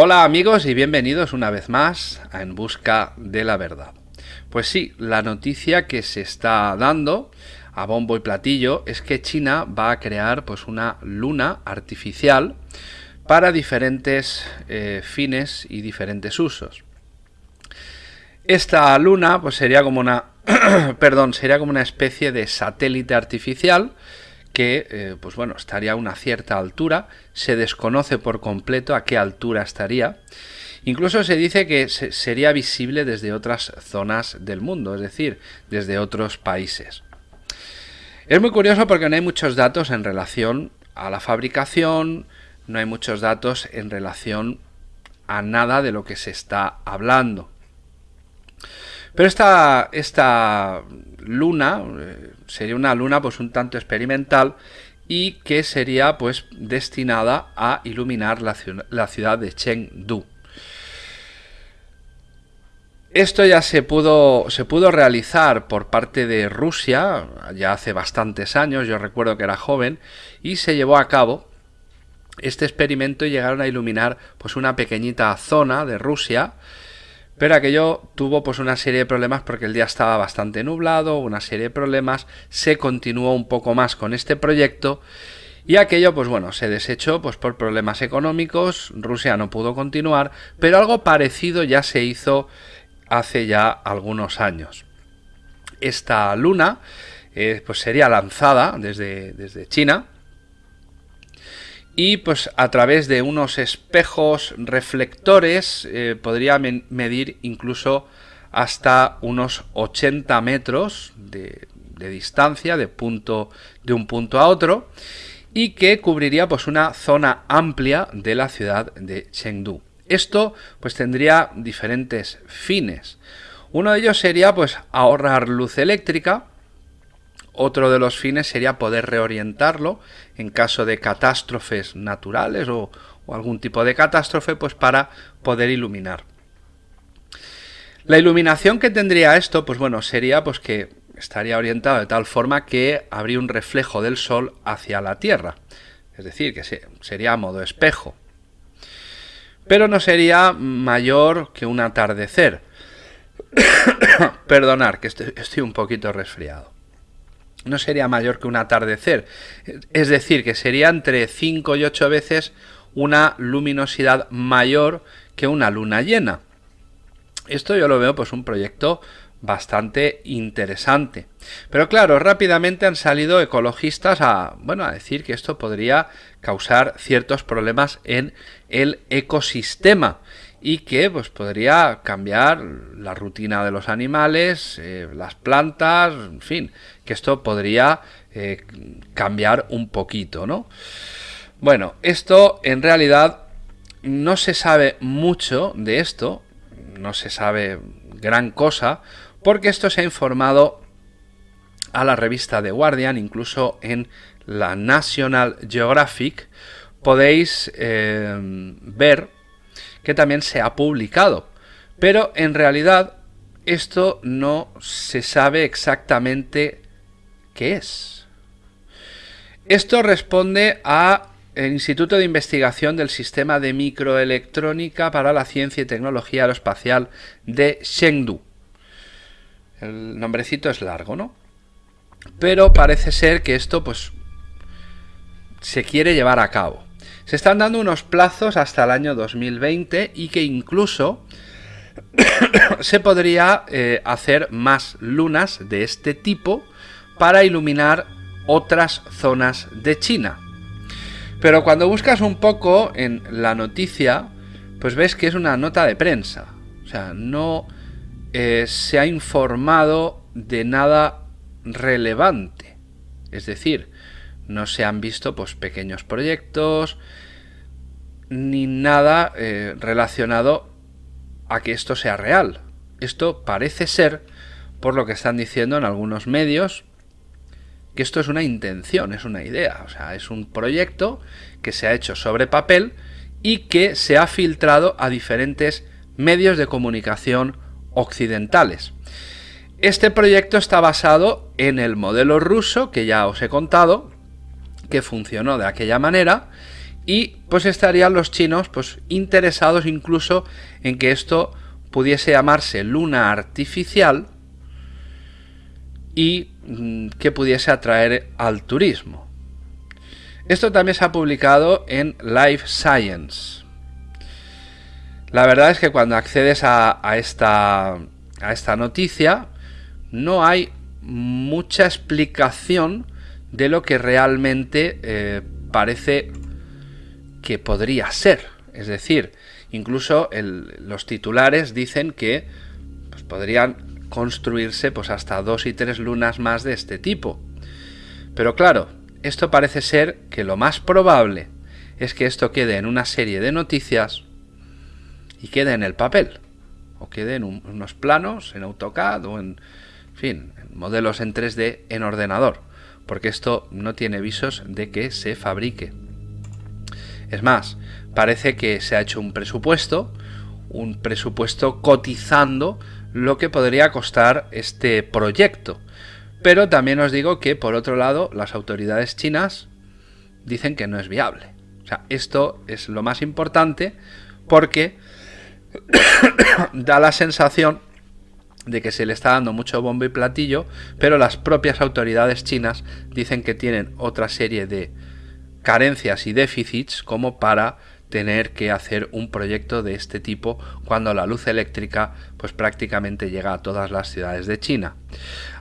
Hola amigos y bienvenidos una vez más a En Busca de la Verdad. Pues sí, la noticia que se está dando a bombo y platillo es que China va a crear pues una luna artificial para diferentes eh, fines y diferentes usos. Esta luna pues sería como una perdón, sería como una especie de satélite artificial que eh, pues bueno, estaría a una cierta altura, se desconoce por completo a qué altura estaría. Incluso se dice que sería visible desde otras zonas del mundo, es decir, desde otros países. Es muy curioso porque no hay muchos datos en relación a la fabricación, no hay muchos datos en relación a nada de lo que se está hablando. Pero esta, esta luna eh, sería una luna pues un tanto experimental y que sería pues destinada a iluminar la, ciudad de Chengdu. Esto ya se pudo, se pudo realizar por parte de Rusia ya hace bastantes años, yo recuerdo que era joven, y se llevó a cabo este experimento y llegaron a iluminar pues una pequeñita zona de Rusia, pero aquello tuvo pues una serie de problemas porque el día estaba bastante nublado, una serie de problemas, se continuó un poco más con este proyecto y aquello, pues bueno, se desechó pues por problemas económicos, Rusia no pudo continuar, pero algo parecido ya se hizo hace ya algunos años. Esta luna eh, pues sería lanzada desde, desde China y pues a través de unos espejos reflectores eh, podría medir incluso hasta unos 80 metros de, de, distancia de, punto, de un punto a otro y que cubriría pues una zona amplia de la ciudad de Chengdu. Esto pues tendría diferentes fines. Uno de ellos sería pues ahorrar luz eléctrica. Otro de los fines sería poder reorientarlo en caso de catástrofes naturales o, algún tipo de catástrofe pues para poder iluminar. La iluminación que tendría esto pues bueno sería pues que estaría orientado de tal forma que habría un reflejo del sol hacia la Tierra. Es decir, que sería a modo espejo pero no sería mayor que un atardecer. Perdonar, que estoy, un poquito resfriado. No sería mayor que un atardecer. Es decir, que sería entre 5 y 8 veces una luminosidad mayor que una luna llena. Esto yo lo veo pues un proyecto bastante interesante. Pero claro, rápidamente han salido ecologistas a, bueno, a decir que esto podría causar ciertos problemas en el ecosistema y que pues podría cambiar la rutina de los animales, eh, las plantas, en fin, que esto podría eh, cambiar un poquito, ¿no? Bueno, esto en realidad no se sabe mucho de esto, no se sabe gran cosa, porque esto se ha informado a la revista The Guardian, incluso en la National Geographic, podéis eh, ver que también se ha publicado. Pero en realidad esto no se sabe exactamente qué es. Esto responde a el Instituto de Investigación del Sistema de Microelectrónica para la Ciencia y Tecnología Aeroespacial de Chengdu. El nombrecito es largo, ¿no? Pero parece ser que esto pues se quiere llevar a cabo. Se están dando unos plazos hasta el año 2020 y que incluso se podría eh, hacer más lunas de este tipo para iluminar otras zonas de China. Pero cuando buscas un poco en la noticia, pues ves que es una nota de prensa. O sea, no eh, se ha informado de nada relevante. Es decir, no se han visto pues, pequeños proyectos ni nada eh, relacionado a que esto sea real. Esto parece ser, por lo que están diciendo en algunos medios, que esto es una intención, es una idea, o sea, es un proyecto que se ha hecho sobre papel y que se ha filtrado a diferentes medios de comunicación occidentales. Este proyecto está basado en el modelo ruso que ya os he contado, que funcionó de aquella manera y pues estarían los chinos pues interesados incluso en que esto pudiese llamarse luna artificial y mm, que pudiese atraer al turismo. Esto también se ha publicado en Life Science. La verdad es que cuando accedes a, esta, a esta noticia no hay mucha explicación de lo que realmente eh, parece que podría ser. Es decir, incluso los titulares dicen que pues, podrían construirse pues, hasta dos y tres lunas más de este tipo. Pero claro, esto parece ser que lo más probable es que esto quede en una serie de noticias y quede en el papel. O quede en unos planos, en AutoCAD o en, fin, en modelos en 3D en ordenador. Porque esto no tiene visos de que se fabrique. Es más, parece que se ha hecho un presupuesto, un presupuesto cotizando lo que podría costar este proyecto. Pero también os digo que, por otro lado, las autoridades chinas dicen que no es viable. O sea, esto es lo más importante porque da la sensación de que se le está dando mucho bombo y platillo, pero las propias autoridades chinas dicen que tienen otra serie de carencias y déficits como para tener que hacer un proyecto de este tipo cuando la luz eléctrica pues prácticamente llega a todas las ciudades de China.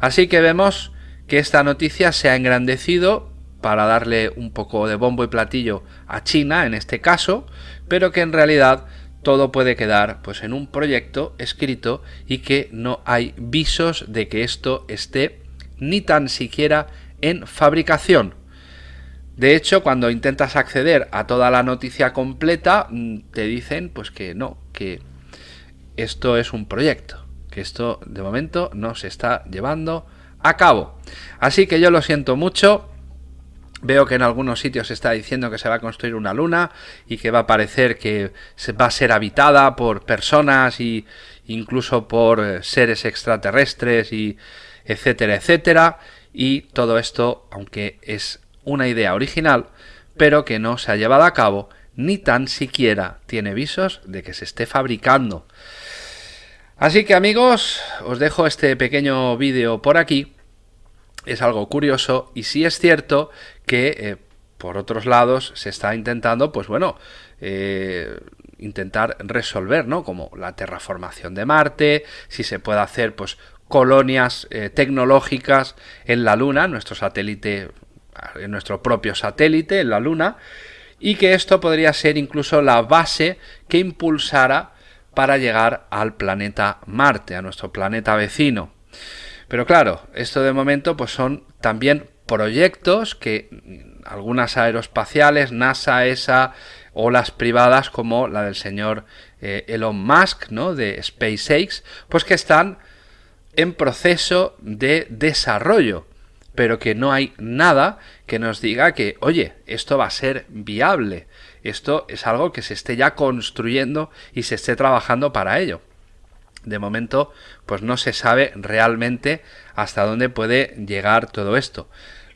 Así que vemos que esta noticia se ha engrandecido para darle un poco de bombo y platillo a China en este caso, pero que en realidad todo puede quedar pues en un proyecto escrito y que no hay visos de que esto esté ni tan siquiera en fabricación. De hecho, cuando intentas acceder a toda la noticia completa, mm, te dicen pues que no, que esto es un proyecto, que esto de momento no se está llevando a cabo. Así que yo lo siento mucho. Veo que en algunos sitios se está diciendo que se va a construir una luna y que va a parecer que va a ser habitada por personas y incluso por eh, seres extraterrestres y etcétera, etcétera. Y todo esto, aunque es una idea original, pero que no se ha llevado a cabo ni tan siquiera tiene visos de que se esté fabricando. Así que amigos, os dejo este pequeño vídeo por aquí. Es algo curioso y sí es cierto que eh, por otros lados se está intentando, pues bueno, eh, intentar resolver, ¿no? Como la terraformación de Marte, si se puede hacer, pues colonias eh, tecnológicas en la Luna, nuestro satélite en nuestro propio satélite, en la Luna, y que esto podría ser incluso la base que impulsara para llegar al planeta Marte, a nuestro planeta vecino. Pero claro, esto de momento pues son también proyectos que algunas aeroespaciales, NASA, ESA o las privadas como la del señor eh, Elon Musk, ¿no? de SpaceX, pues que están en proceso de desarrollo pero que no hay nada que nos diga que, oye, esto va a ser viable, esto es algo que se esté ya construyendo y se esté trabajando para ello. De momento, pues no se sabe realmente hasta dónde puede llegar todo esto.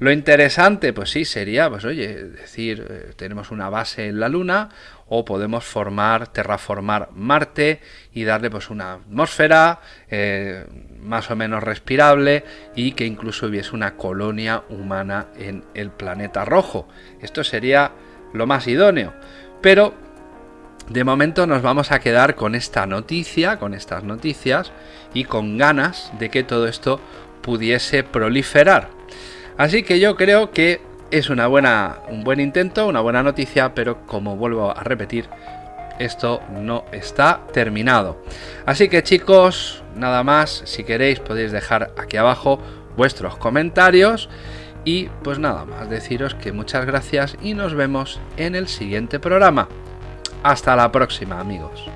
Lo interesante, pues sí, sería, pues oye, decir, eh, tenemos una base en la Luna o podemos formar, terraformar Marte y darle pues una atmósfera eh, más o menos respirable y que incluso hubiese una colonia humana en el planeta rojo. Esto sería lo más idóneo. Pero de momento nos vamos a quedar con esta noticia, con estas noticias y con ganas de que todo esto pudiese proliferar. Así que yo creo que es una buena, un buen intento, una buena noticia, pero como vuelvo a repetir, esto no está terminado. Así que chicos, nada más, si queréis podéis dejar aquí abajo vuestros comentarios y pues nada más, deciros que muchas gracias y nos vemos en el siguiente programa. Hasta la próxima amigos.